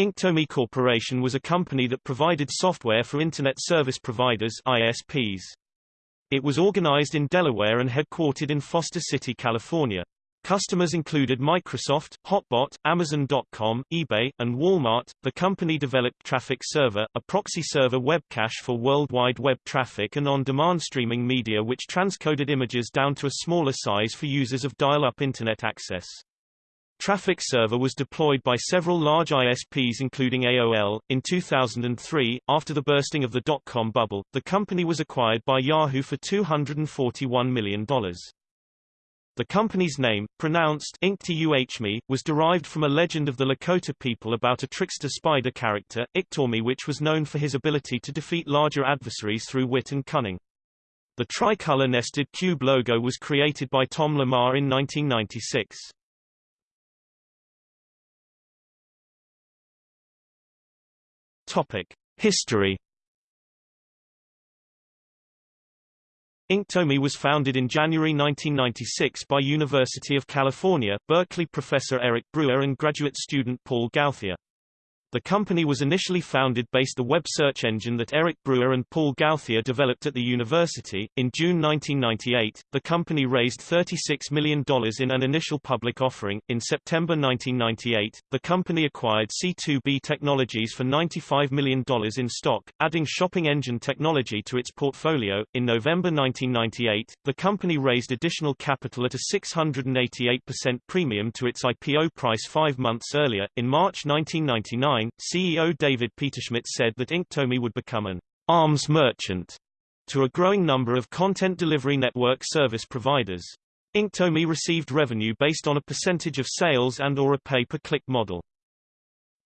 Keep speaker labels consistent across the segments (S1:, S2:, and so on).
S1: Inktomi Corporation was a company that provided software for Internet Service Providers ISPs. It was organized in Delaware and headquartered in Foster City, California. Customers included Microsoft, Hotbot, Amazon.com, eBay, and Walmart. The company developed Traffic Server, a proxy server web cache for World Wide Web traffic and on-demand streaming media which transcoded images down to a smaller size for users of dial-up Internet access. Traffic Server was deployed by several large ISPs including AOL. In 2003, after the bursting of the dot-com bubble, the company was acquired by Yahoo for $241 million. The company's name, pronounced Inktuhme, was derived from a legend of the Lakota people about a trickster spider character, Iktomi which was known for his ability to defeat larger adversaries through wit and cunning. The tricolor nested cube logo was created by Tom Lamar in 1996. Topic: History. Inktomi was founded in January 1996 by University of California, Berkeley professor Eric Brewer and graduate student Paul Gauthier. The company was initially founded based the web search engine that Eric Brewer and Paul Gauthier developed at the university. In June 1998, the company raised $36 million in an initial public offering. In September 1998, the company acquired C2B Technologies for $95 million in stock, adding shopping engine technology to its portfolio. In November 1998, the company raised additional capital at a 688% premium to its IPO price five months earlier. In March 1999, CEO David Peterschmidt said that Inktomi would become an arms merchant to a growing number of content delivery network service providers. Inktomi received revenue based on a percentage of sales and or a pay-per-click model.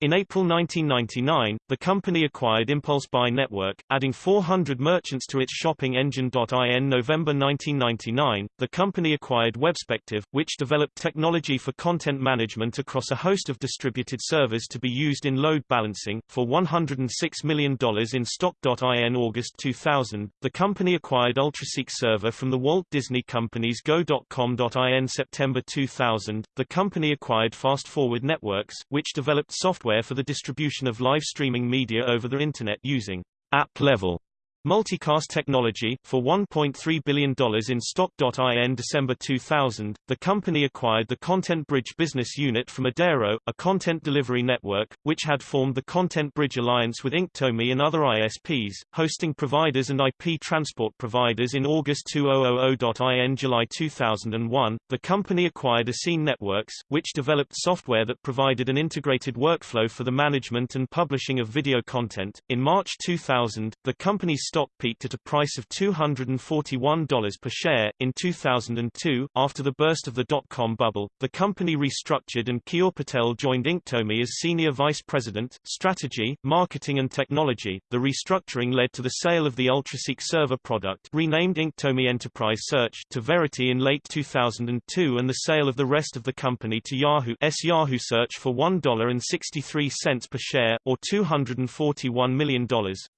S1: In April 1999, the company acquired Impulse Buy Network, adding 400 merchants to its shopping engine. In November 1999, the company acquired Webspective, which developed technology for content management across a host of distributed servers to be used in load balancing, for $106 million in stock. In August 2000, the company acquired UltraSeek Server from the Walt Disney Company's Go.com. In September 2000, the company acquired Fast Forward Networks, which developed software software for the distribution of live streaming media over the Internet using app-level Multicast Technology, for $1.3 billion in stock. In December 2000, the company acquired the Content Bridge business unit from Adero, a content delivery network, which had formed the Content Bridge Alliance with Inktomi and other ISPs, hosting providers and IP transport providers in August 2000. In July 2001, the company acquired eScene Networks, which developed software that provided an integrated workflow for the management and publishing of video content. In March 2000, the company's stock peaked at a price of $241 per share. In 2002, after the burst of the dot-com bubble, the company restructured and Keyur Patel joined Inktomi as Senior Vice President, Strategy, Marketing and Technology. The restructuring led to the sale of the UltraSeek server product renamed Inktomi Enterprise Search to Verity in late 2002 and the sale of the rest of the company to Yahoo S Yahoo Search for $1.63 per share, or $241 million,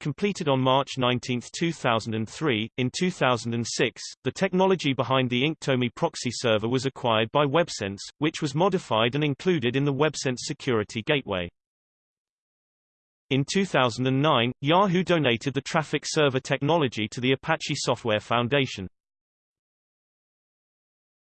S1: completed on March 19 2003. In 2006, the technology behind the Inktomi proxy server was acquired by WebSense, which was modified and included in the WebSense security gateway. In 2009, Yahoo donated the traffic server technology to the Apache Software Foundation.